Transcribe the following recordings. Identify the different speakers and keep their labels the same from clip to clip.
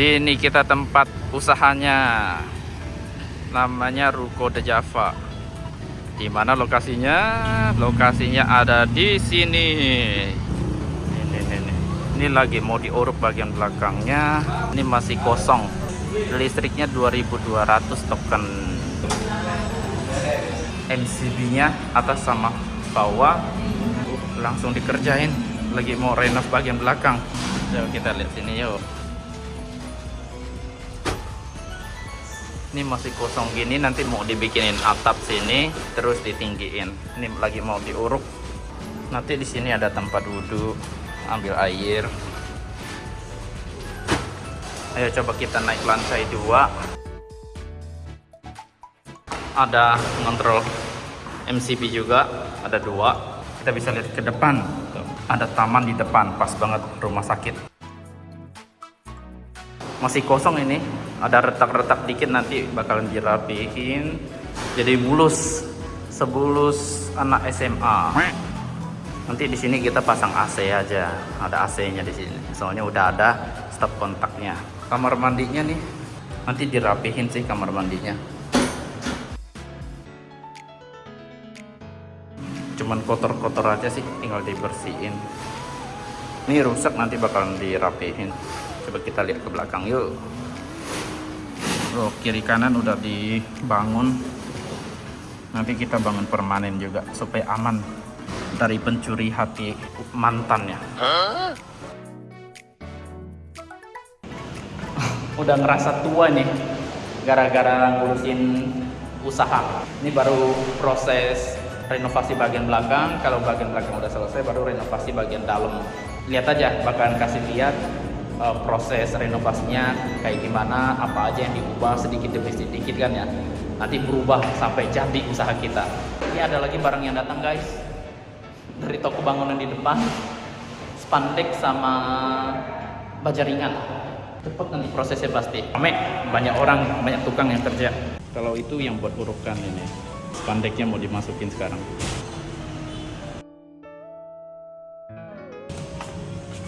Speaker 1: Sini kita tempat usahanya. Namanya Ruko de Java. Di mana lokasinya? Lokasinya ada di sini. Ini, ini, ini. ini lagi mau diuruk bagian belakangnya. Ini masih kosong. Listriknya 2200 token. MCB-nya atas sama bawah langsung dikerjain. Lagi mau renov bagian belakang. Coba kita lihat sini yuk. ini masih kosong gini nanti mau dibikinin atap sini terus ditinggiin. Ini lagi mau diuruk. Nanti di sini ada tempat duduk ambil air. Ayo coba kita naik lantai dua. Ada ngontrol MCB juga ada dua. Kita bisa lihat ke depan ada taman di depan pas banget rumah sakit. Masih kosong ini. Ada retak-retak dikit nanti bakalan dirapihin. Jadi bulus sebulus anak SMA nanti di sini kita pasang AC aja. Ada AC nya di sini. Soalnya udah ada stop kontaknya. Kamar mandinya nih. Nanti dirapihin sih kamar mandinya cuman kotor-kotor aja sih tinggal dibersihin. Ini rusak nanti bakalan dirapihin. Coba kita lihat ke belakang yuk. Oh, kiri kanan udah dibangun. Nanti kita bangun permanen juga supaya aman dari pencuri hati mantannya. Udah ngerasa tua nih gara-gara ngurusin usaha. Ini baru proses renovasi bagian belakang kalau bagian belakang udah selesai baru renovasi bagian dalam lihat aja bakalan kasih lihat uh, proses renovasinya kayak gimana, apa aja yang diubah sedikit demi sedikit kan ya. Nanti berubah sampai jadi usaha kita. Ini ada lagi barang yang datang guys. Dari toko bangunan di depan. Spandek sama baja ringan. Cepet nanti prosesnya pasti. Rame, banyak orang, banyak tukang yang kerja. Kalau itu yang buat urukan ini. Spandeknya mau dimasukin sekarang.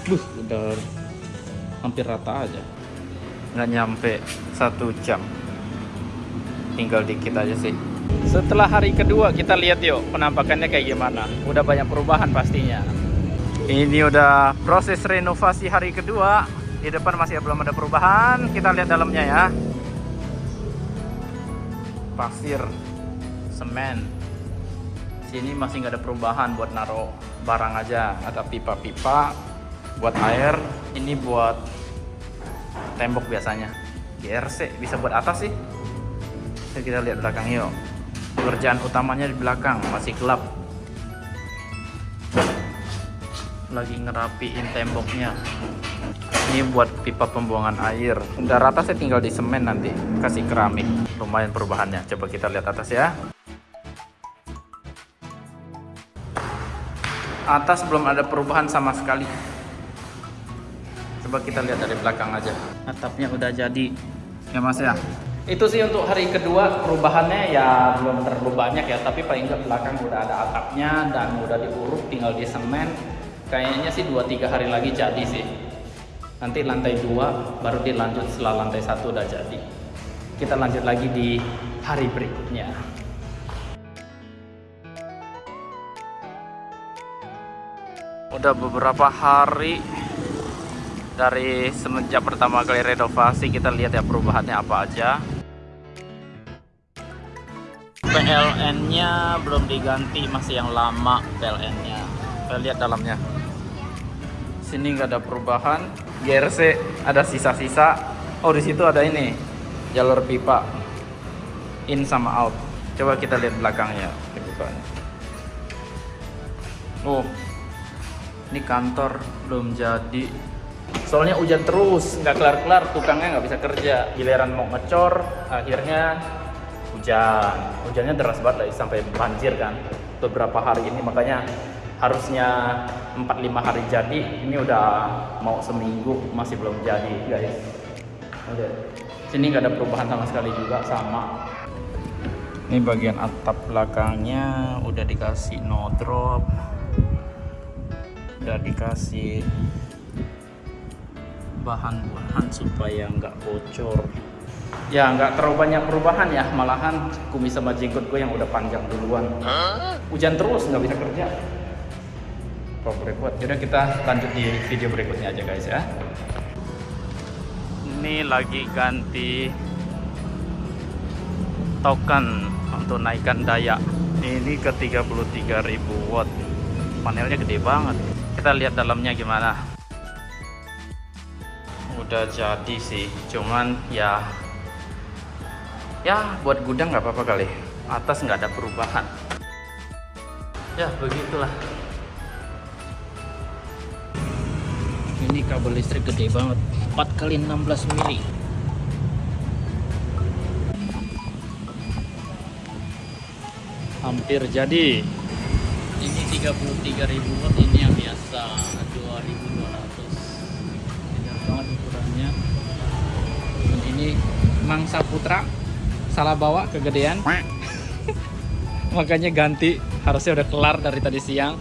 Speaker 1: Buh, udah hampir rata aja. Nggak nyampe satu jam. Tinggal dikit aja sih. Setelah hari kedua kita lihat yuk penampakannya kayak gimana. Udah banyak perubahan pastinya. Ini udah proses renovasi hari kedua. Di depan masih belum ada perubahan. Kita lihat dalamnya ya. Pasir semen. Sini masih nggak ada perubahan buat naruh barang aja. Ada pipa-pipa buat air ini buat tembok biasanya. GRC bisa buat atas sih. Jadi kita lihat belakang yuk. Pekerjaan utamanya di belakang masih gelap. Lagi ngerapiin temboknya. Ini buat pipa pembuangan air. Udah rata saya tinggal di semen nanti. Kasih keramik. Lumayan perubahannya. Coba kita lihat atas ya atas belum ada perubahan sama sekali. Coba kita lihat dari belakang aja. Atapnya udah jadi. Ya mas ya. Itu sih untuk hari kedua perubahannya ya belum terlalu banyak ya tapi paling nggak belakang udah ada atapnya dan udah diuruk tinggal di semen kayaknya sih 2-3 hari lagi jadi sih. Nanti lantai dua baru dilanjut setelah lantai satu udah jadi. Kita lanjut lagi di hari berikutnya udah beberapa hari dari semenjak pertama kali renovasi kita lihat ya perubahannya apa aja. PLN nya belum diganti masih yang lama PLN nya kita lihat dalamnya. Sini nggak ada perubahan. GRC ada sisa-sisa. Oh di situ ada ini jalur pipa. In sama out. Coba kita lihat belakangnya oh ini kantor belum jadi. Soalnya hujan terus nggak kelar-kelar tukangnya nggak bisa kerja. Giliran mau ngecor akhirnya hujan. Hujannya deras banget lah sampai banjir kan. Beberapa hari ini makanya harusnya 4-5 hari jadi. Ini udah mau seminggu masih belum jadi guys. Oke. sini nggak ada perubahan sama sekali juga sama. Ini bagian atap belakangnya udah dikasih no drop udah dikasih bahan-bahan supaya nggak bocor. Ya nggak terlalu banyak perubahan ya. Malahan kumis sama jenggot gue yang udah panjang duluan. Hujan terus nggak bisa kerja. Proper buat Yaudah kita lanjut di video berikutnya aja guys ya. Ini lagi ganti token untuk naikkan daya. Ini ke 33.000 watt. Panelnya gede banget kita lihat dalamnya gimana. Udah jadi sih cuman ya ya buat gudang nggak apa-apa kali. Atas nggak ada perubahan. Ya begitulah. Ini kabel listrik gede banget. 4 kali 16 mili. Hampir jadi. Ini 33.000 watt ini yang biasa mangsa putra. Salah bawa kegedean. Makanya ganti. Harusnya udah kelar dari tadi siang.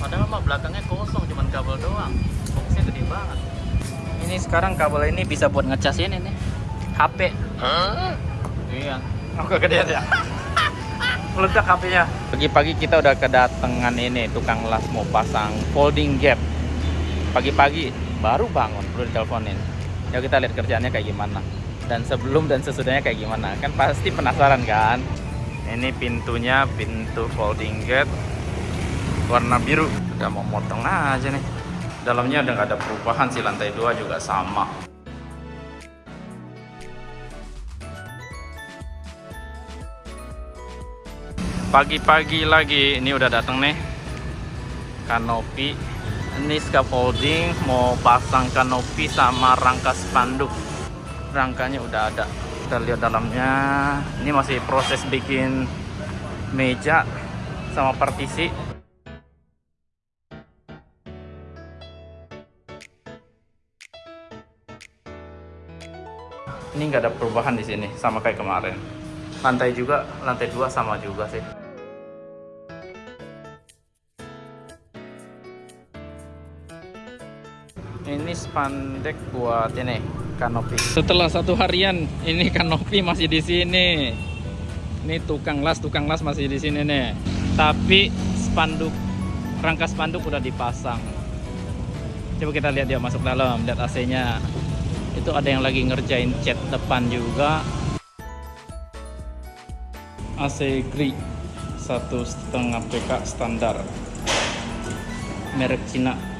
Speaker 1: Padahal mah belakangnya kosong cuman kabel doang. Boxnya gede banget. Ini sekarang kabel ini bisa buat ngecas ini nih. HP iya. Oh kegedean ya? Meledak HP-nya pagi-pagi kita udah kedatangan ini tukang las mau pasang folding gap. Pagi-pagi baru bangun perlu diteleponin. Ya kita lihat kerjaannya kayak gimana dan sebelum dan sesudahnya kayak gimana? Kan pasti penasaran kan? Ini pintunya pintu folding gate. Warna biru. Udah mau motong aja nih. Dalamnya udah nggak ada perubahan sih lantai dua juga sama. Pagi-pagi lagi. Ini udah datang nih. Kanopi. Ini scaffolding. Mau pasang kanopi sama rangka spanduk rangkanya udah ada kita lihat dalamnya. Ini masih proses bikin meja sama partisi. Ini nggak ada perubahan di sini sama kayak kemarin. Lantai juga lantai dua sama juga sih. Ini spandek buat ini kanopi. Setelah satu harian ini kanopi masih di sini. Ini tukang las tukang las masih di sini nih. Tapi spanduk rangka spanduk udah dipasang. Coba kita lihat dia masuk dalam lihat AC nya itu ada yang lagi ngerjain cat depan juga. AC Gri satu setengah PK standar. Merek Cina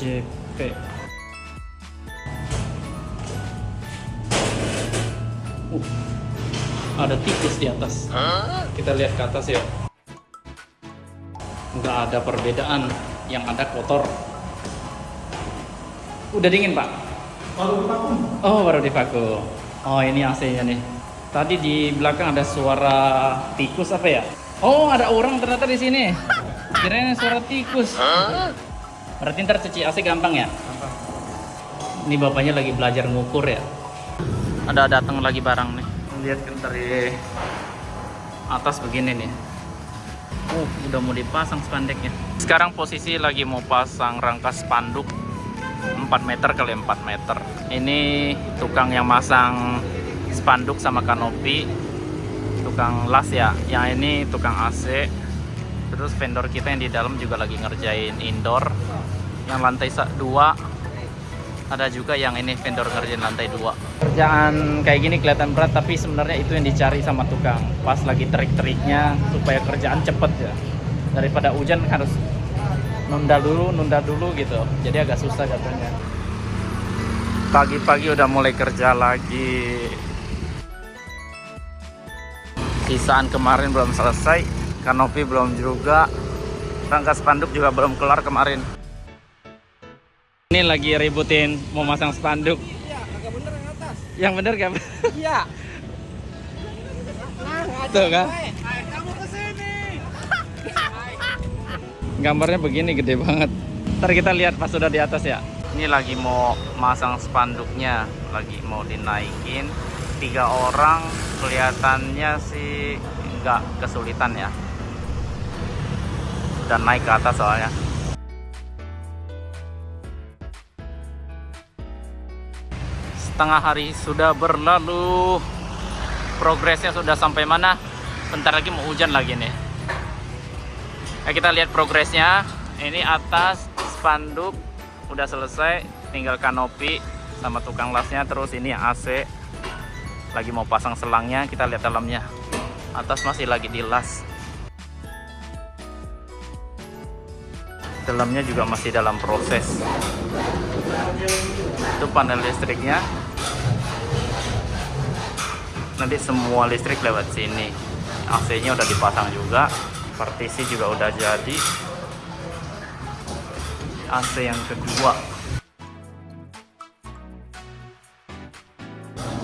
Speaker 1: ACP uh, ada tikus di atas. Kita lihat ke atas ya nggak ada perbedaan yang ada kotor. Udah dingin pak?
Speaker 2: Baru vakum.
Speaker 1: Oh baru divakum oh ini AC nya nih. Tadi di belakang ada suara tikus apa ya? Oh ada orang ternyata di sini. Kirain suara tikus berarti ntar cuci AC gampang ya ini bapaknya lagi belajar ngukur ya ada datang lagi barang nih lihat kan dari atas begini nih Oh, udah mau dipasang spandeknya. Sekarang posisi lagi mau pasang rangka spanduk 4 meter kali 4 meter. Ini tukang yang masang spanduk sama kanopi, tukang las ya. Yang ini tukang AC. Terus vendor kita yang di dalam juga lagi ngerjain indoor. Yang lantai 2 ada juga yang ini vendor ngerjain lantai dua. Kerjaan kayak gini kelihatan berat tapi sebenarnya itu yang dicari sama tukang. Pas lagi trik-triknya supaya kerjaan cepet ya. Daripada hujan harus nunda dulu nunda dulu gitu. Jadi agak susah katanya pagi-pagi udah mulai kerja lagi. Sisaan kemarin belum selesai kanopi belum juga rangka spanduk juga belum kelar kemarin ini lagi ributin mau masang spanduk.
Speaker 2: iya agak bener yang atas
Speaker 1: Yang bener kan?
Speaker 2: iya nah
Speaker 1: Tuh kan?
Speaker 2: kamu ke sini
Speaker 1: Gambarnya begini gede banget. Ntar kita lihat pas sudah di atas ya. Ini lagi mau masang spanduknya, lagi mau dinaikin. Tiga orang kelihatannya sih nggak kesulitan ya dan naik ke atas soalnya setengah hari sudah berlalu. Progresnya sudah sampai mana? Bentar lagi mau hujan lagi nih. Nah, kita lihat progresnya. Ini atas spanduk udah selesai. Tinggal kanopi sama tukang lasnya. Terus ini AC lagi mau pasang selangnya kita lihat dalamnya. Atas masih lagi dilas dalamnya juga masih dalam proses. Itu panel listriknya nanti semua listrik lewat sini. AC nya udah dipasang juga partisi juga udah jadi. AC yang kedua.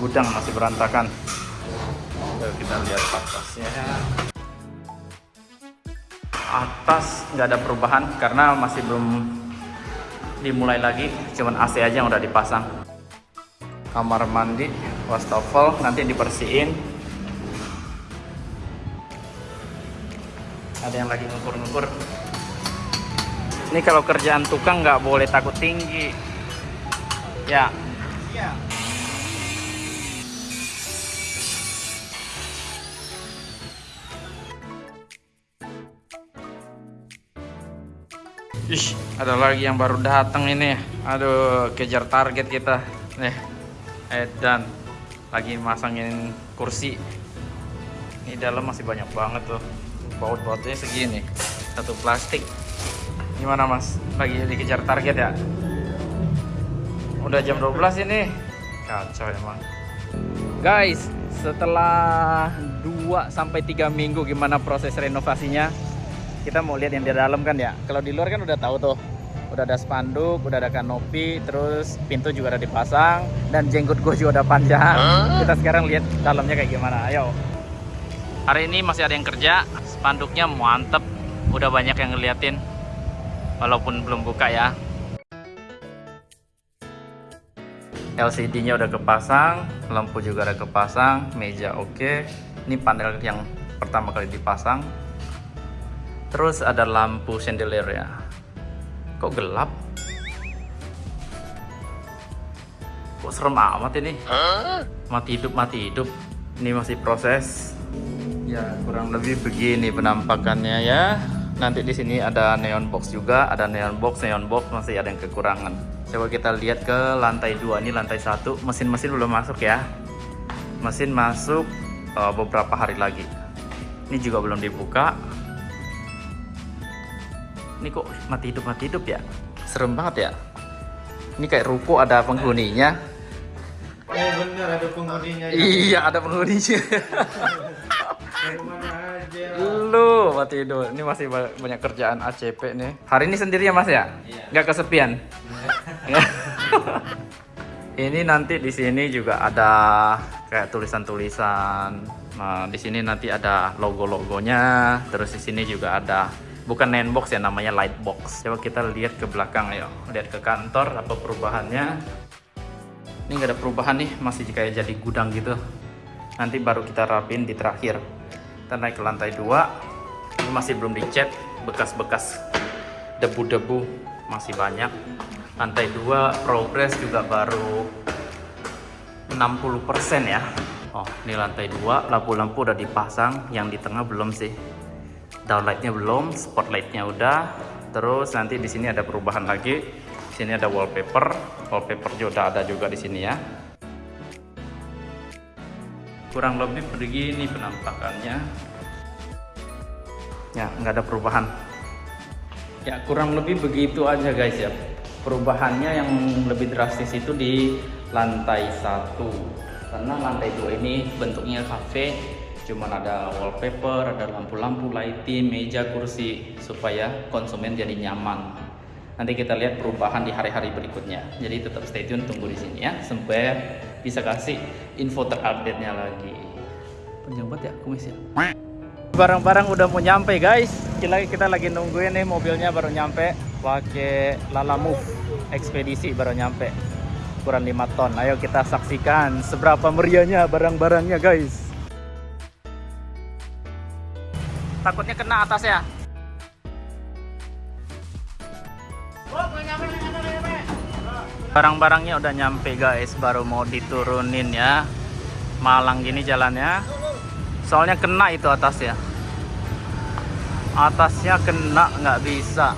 Speaker 1: Gudang masih berantakan. Lalu kita lihat atasnya. Atas nggak ada perubahan karena masih belum dimulai lagi. Cuman AC aja yang udah dipasang. Kamar mandi wastafel nanti dibersihin ada yang lagi ngukur-ngukur ini kalau kerjaan tukang nggak boleh takut tinggi ya
Speaker 2: Iya.
Speaker 1: Ada lagi yang baru datang ini. Aduh, kejar target kita. Nih, Edan lagi masangin kursi. Ini dalam masih banyak banget tuh. Baut-bautnya segini. Satu plastik. Gimana mas? Lagi dikejar target ya? Udah jam 12 ini. Kacau emang. Guys, setelah 2 sampai 3 minggu gimana proses renovasinya? kita mau lihat yang di dalam kan ya kalau di luar kan udah tahu tuh udah ada spanduk udah ada kanopi terus pintu juga udah dipasang dan jenggot gue juga udah panjang. Kita sekarang lihat dalamnya kayak gimana. Ayo. Hari ini masih ada yang kerja spanduknya mantep. Udah banyak yang ngeliatin walaupun belum buka ya. LCD nya udah kepasang lampu juga udah kepasang meja oke. Ini panel yang pertama kali dipasang. Terus ada lampu chandelier ya. Kok gelap? Kok serem amat ini? Mati hidup, mati hidup. Ini masih proses. Ya, kurang lebih begini penampakannya ya. Nanti di sini ada neon box juga, ada neon box, neon box masih ada yang kekurangan. Coba kita lihat ke lantai dua ini lantai satu. Mesin-mesin belum masuk ya. Mesin masuk uh, beberapa hari lagi. Ini juga belum dibuka ini kok mati hidup mati hidup ya? Serem banget ya. Ini kayak ruko ada penghuninya.
Speaker 2: Oh bener ada penghuninya.
Speaker 1: iya ada penghuninya. Lu mati hidup. Ini masih ba- banyak kerjaan ACP nih. Hari ini sendiri ya mas ya? Nggak kesepian? Ini nanti di sini juga ada kayak tulisan-tulisan. Nah di sini nanti ada logo-logonya. Terus di sini juga ada bukan nine box ya namanya light box. Coba kita lihat ke belakang ayo. Lihat ke kantor apa perubahannya? Ini nggak ada perubahan nih masih kayak jadi gudang gitu. Nanti baru kita rapin di terakhir. Kita naik ke lantai dua. Ini masih belum dicat bekas-bekas debu-debu masih banyak. Lantai dua progres juga baru 60% ya. Oh ini lantai dua lampu-lampu udah dipasang yang di tengah belum sih downlightnya belum spotlightnya udah. Terus nanti di sini ada perubahan lagi. Di sini ada wallpaper. Wallpaper juga ada juga di sini ya. Kurang lebih begini penampakannya. Ya nggak ada perubahan. Ya kurang lebih begitu aja guys ya. Perubahannya yang lebih drastis itu di lantai satu. Karena lantai dua ini bentuknya cafe cuman ada wallpaper ada lampu-lampu lighting meja kursi supaya konsumen jadi nyaman. Nanti kita lihat perubahan di hari-hari berikutnya. Jadi tetap stay tune tunggu di sini ya sampai bisa kasih info terupdate nya lagi. Penjabat ya kumis ya? Barang-barang udah mau nyampe guys. Kita, kita lagi nungguin nih mobilnya baru nyampe. Pakai Lala Move ekspedisi baru nyampe. Ukuran 5 ton. Ayo kita saksikan seberapa meriahnya barang-barangnya guys takutnya kena atas ya. Barang-barangnya udah nyampe guys, baru mau diturunin ya. Malang gini jalannya. Soalnya kena itu atas ya. Atasnya kena nggak bisa.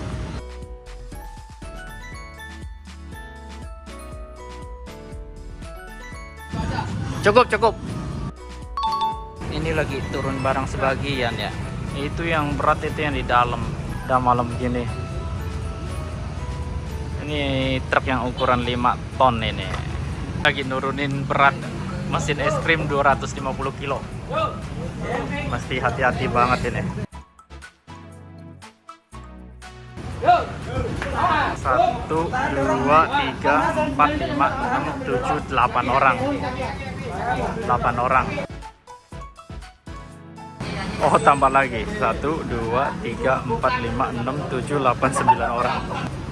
Speaker 1: Cukup, cukup. Ini lagi turun barang sebagian ya. Itu yang berat itu yang di dalam. Udah malam gini. Ini truk yang ukuran 5 ton ini. Lagi nurunin berat mesin es krim 250 kilo. Mesti hati-hati banget ini. Satu, dua, tiga, empat, lima, enam, tujuh, delapan orang. Delapan orang. Oh tambah lagi satu dua tiga empat lima enam tujuh delapan sembilan orang.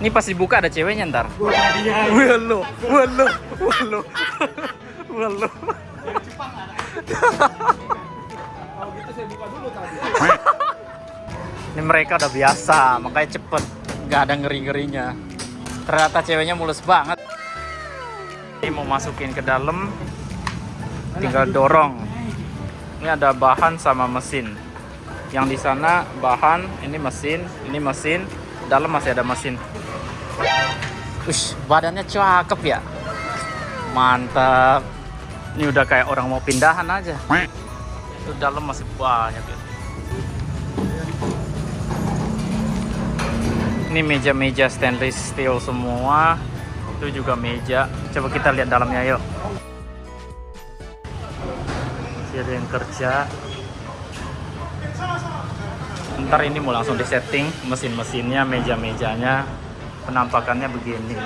Speaker 1: Ini pasti buka ada ceweknya ntar. Walu, walu, walu, walu. Ini mereka udah biasa, makanya cepet, nggak ada ngeri-ngerinya. Ternyata ceweknya mulus banget. Ini mau masukin ke dalam, tinggal dorong. Ini ada bahan sama mesin. Yang di sana bahan, ini mesin, ini mesin, dalam masih ada mesin. Ush, badannya cakep ya. Mantap. Ini udah kayak orang mau pindahan aja. Itu dalam masih banyak ya. Ini meja-meja stainless steel semua. Itu juga meja. Coba kita lihat dalamnya yuk. Ada yang kerja. Ntar ini mau langsung disetting mesin-mesinnya, meja-mejanya. Penampakannya begini.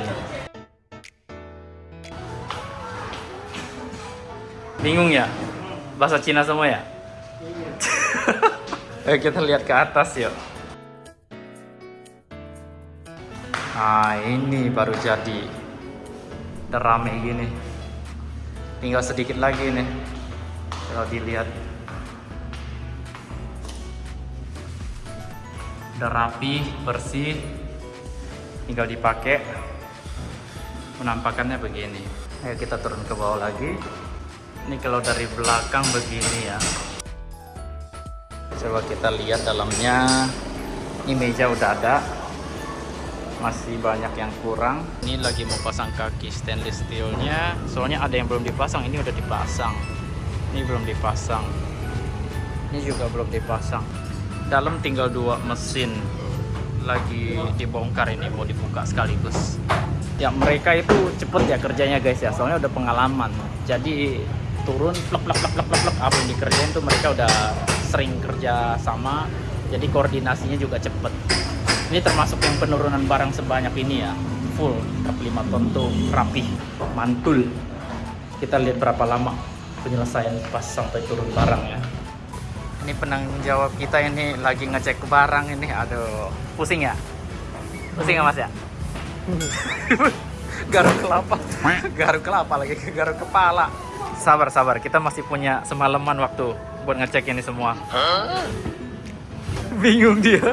Speaker 1: Bingung ya? Bahasa Cina semua ya? Ayo kita lihat ke atas yuk. Nah ini baru jadi rame gini Tinggal sedikit lagi nih Kalau dilihat Udah rapi, bersih Tinggal dipakai. Penampakannya begini. Ayo kita turun ke bawah lagi. Ini kalau dari belakang begini ya. Coba kita lihat dalamnya. Ini meja udah ada. Masih banyak yang kurang. Ini lagi mau pasang kaki stainless steelnya. Soalnya ada yang belum dipasang ini udah dipasang ini belum dipasang. Ini juga belum dipasang. Dalam tinggal dua mesin lagi dibongkar ini mau dibuka sekaligus. Ya mereka itu cepet ya kerjanya guys ya. Soalnya udah pengalaman. Jadi turun plek plek plek plek plek apa yang dikerjain tuh mereka udah sering kerja sama. Jadi koordinasinya juga cepet. Ini termasuk yang penurunan barang sebanyak ini ya. Full truk 5 ton tuh rapih mantul. Kita lihat berapa lama penyelesaian pas sampai turun barang ya. Ini penanggung jawab kita ini lagi ngecek barang ini aduh pusing ya? Pusing ya mas ya? Garuk kelapa. Garuk kelapa lagi garuk kepala. Sabar sabar kita masih punya semalaman waktu buat ngecek ini semua. Bingung dia.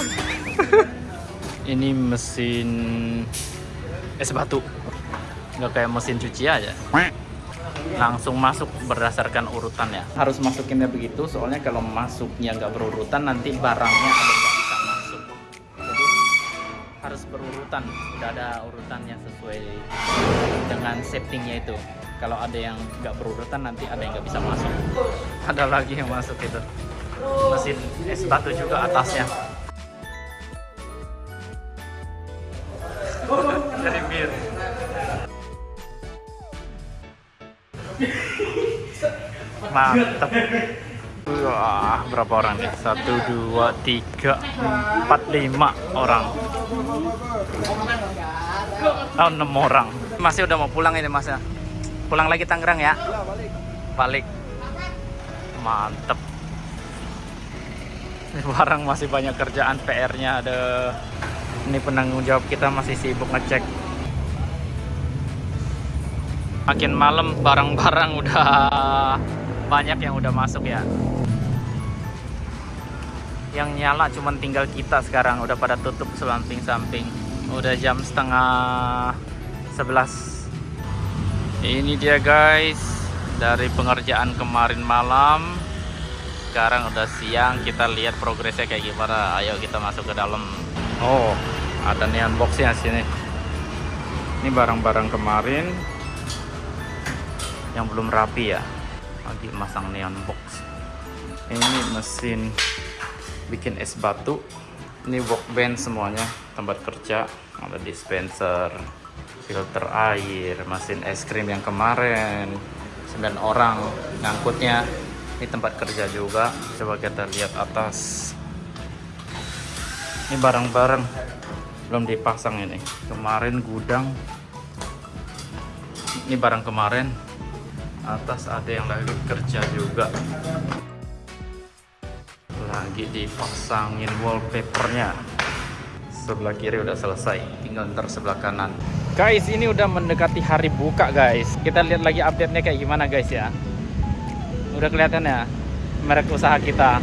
Speaker 1: Ini mesin es batu. Nggak kayak mesin cuci aja langsung masuk berdasarkan urutan ya? Harus masukinnya begitu soalnya kalau masuknya nggak berurutan nanti barangnya ada nggak bisa masuk. Jadi harus berurutan. Udah ada urutannya sesuai dengan settingnya itu. Kalau ada yang nggak berurutan nanti ada yang nggak bisa masuk. Ada lagi yang masuk itu. Mesin es batu juga atasnya mantap wah berapa orang nih? Satu dua tiga empat lima orang. Oh enam orang. Masih udah mau pulang ini mas ya? Pulang lagi Tangerang ya? Balik. Mantep. Ini barang masih banyak kerjaan PR-nya ada. Ini penanggung jawab kita masih sibuk ngecek. Makin malam barang-barang udah banyak yang udah masuk ya. Yang nyala cuman tinggal kita sekarang udah pada tutup samping-samping. Udah jam setengah 11 ini dia guys. Dari pengerjaan kemarin malam. Sekarang udah siang kita lihat progresnya kayak gimana. Ayo kita masuk ke dalam. Oh ada neon boxnya sini. Ini barang-barang kemarin yang belum rapi ya lagi masang neon box. Ini mesin bikin es batu. Ini workbench semuanya tempat kerja. Ada dispenser filter air mesin es krim yang kemarin. 9 orang ngangkutnya. Ini tempat kerja juga. Coba kita lihat atas. Ini barang-barang belum dipasang ini. Kemarin gudang. Ini barang kemarin atas ada yang lagi kerja juga. Lagi dipasangin wallpapernya. Sebelah kiri udah selesai tinggal ntar sebelah kanan. Guys ini udah mendekati hari buka guys. Kita lihat lagi update nya kayak gimana guys ya. Udah kelihatan ya merek usaha kita.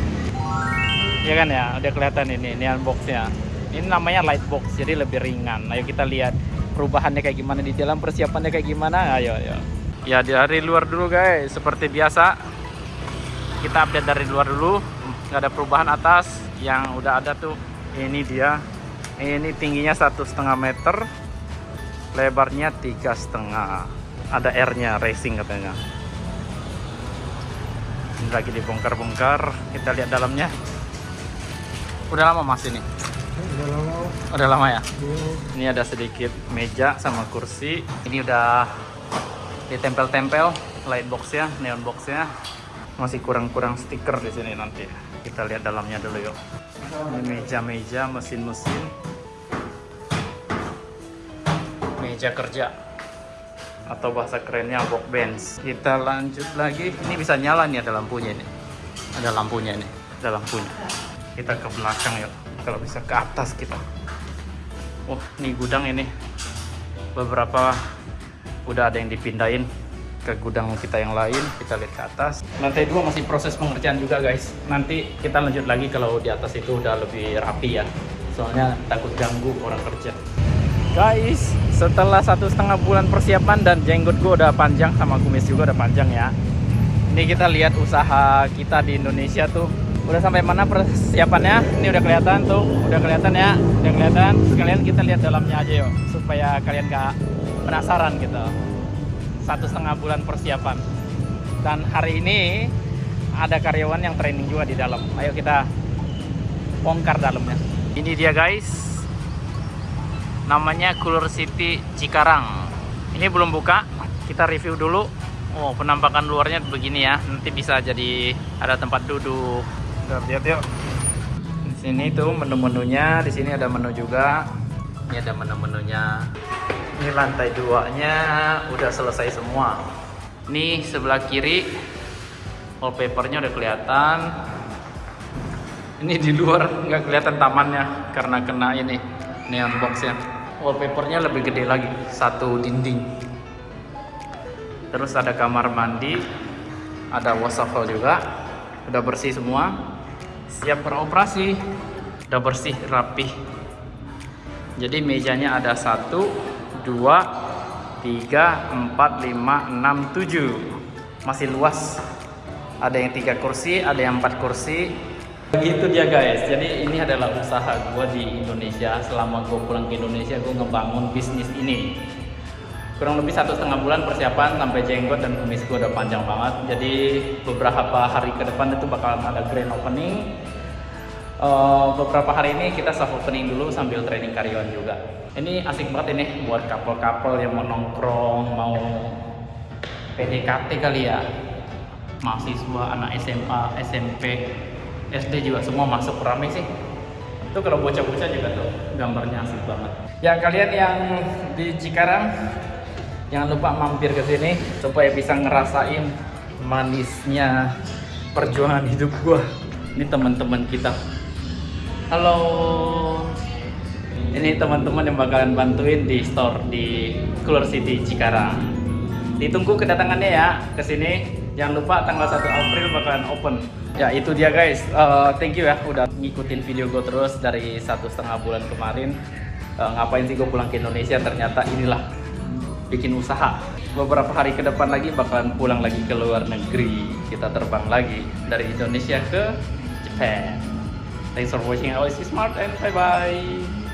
Speaker 1: Ya kan ya? Udah kelihatan ini ini unboxnya. Ini namanya light box jadi lebih ringan. Ayo kita lihat perubahannya kayak gimana di dalam persiapannya kayak gimana. Ayo ayo ya dari luar dulu guys. Seperti biasa kita update dari luar dulu. Nggak ada perubahan atas. Yang udah ada tuh ini dia. Ini tingginya satu setengah meter lebarnya tiga setengah. Ada R nya racing katanya. Ini lagi dibongkar-bongkar. Kita lihat dalamnya. Udah lama mas ini?
Speaker 2: Udah lama.
Speaker 1: udah lama ya?
Speaker 2: Iya.
Speaker 1: ini ada sedikit meja sama kursi. Ini udah ditempel-tempel light box ya neon box ya masih kurang-kurang stiker di sini nanti. Kita lihat dalamnya dulu yuk. Ini meja-meja mesin-mesin. Meja kerja. Atau bahasa kerennya workbench. Kita lanjut lagi. Ini bisa nyala nih ada lampunya ini. Ada lampunya ini. Ada lampunya. Kita ke belakang yuk. Kalau bisa ke atas kita. Oh, ini gudang ini. Beberapa udah ada yang dipindahin ke gudang kita yang lain. Kita lihat ke atas. Lantai dua masih proses pengerjaan juga, guys. Nanti kita lanjut lagi kalau di atas itu udah lebih rapi ya. Soalnya takut ganggu orang kerja. Guys, setelah satu setengah bulan persiapan dan jenggot gue udah panjang sama kumis juga udah panjang ya. Ini kita lihat usaha kita di Indonesia tuh udah sampai mana persiapannya ini udah kelihatan tuh udah kelihatan ya udah kelihatan sekalian kita lihat dalamnya aja yuk supaya kalian gak penasaran gitu. Satu setengah bulan persiapan. Dan hari ini ada karyawan yang training juga di dalam. Ayo kita bongkar dalamnya. Ini dia guys. Namanya Cooler City Cikarang. Ini belum buka. Kita review dulu. Oh penampakan luarnya begini ya. Nanti bisa jadi ada tempat duduk. Kita lihat yuk. Di sini tuh menu-menunya, di sini ada menu juga. Ini ada menu-menunya. Ini lantai duanya udah selesai semua. Ini sebelah kiri wallpapernya udah kelihatan. Ini di luar nggak kelihatan tamannya karena kena ini neon boxnya. Wallpapernya lebih gede lagi, satu dinding. Terus ada kamar mandi, ada wastafel juga, udah bersih semua siap beroperasi udah bersih rapih jadi mejanya ada satu dua tiga empat lima enam tujuh. Masih luas. Ada yang tiga kursi ada yang empat kursi. Begitu dia guys. Jadi ini adalah usaha gue di Indonesia. Selama gue pulang ke Indonesia gue ngebangun bisnis ini. Kurang lebih satu setengah bulan persiapan sampai jenggot dan kumis gue udah panjang banget. Jadi beberapa hari ke depan itu bakalan ada grand opening uh, beberapa hari ini kita soft opening dulu sambil training karyawan juga. Ini asik banget ini buat couple-couple yang mau nongkrong mau PDKT kali ya. Mahasiswa anak SMA SMP SD juga semua masuk rame sih. Itu kalau bocah-bocah juga tuh gambarnya asik banget. Ya kalian yang di Cikarang jangan lupa mampir ke sini supaya bisa ngerasain manisnya perjuangan hidup gua. Ini teman-teman kita halo ini teman-teman yang bakalan bantuin di store di Cooler City Cikarang ditunggu kedatangannya ya ke sini Jangan lupa tanggal 1 April bakalan open. Ya itu dia guys. Eh, thank you ya udah ngikutin video gue terus dari satu setengah bulan kemarin. Eh, ngapain sih gue pulang ke Indonesia? Ternyata inilah bikin usaha. Beberapa hari ke depan lagi bakalan pulang lagi ke luar negeri. Kita terbang lagi dari Indonesia ke Japan. Thanks for watching. Always smart and bye bye.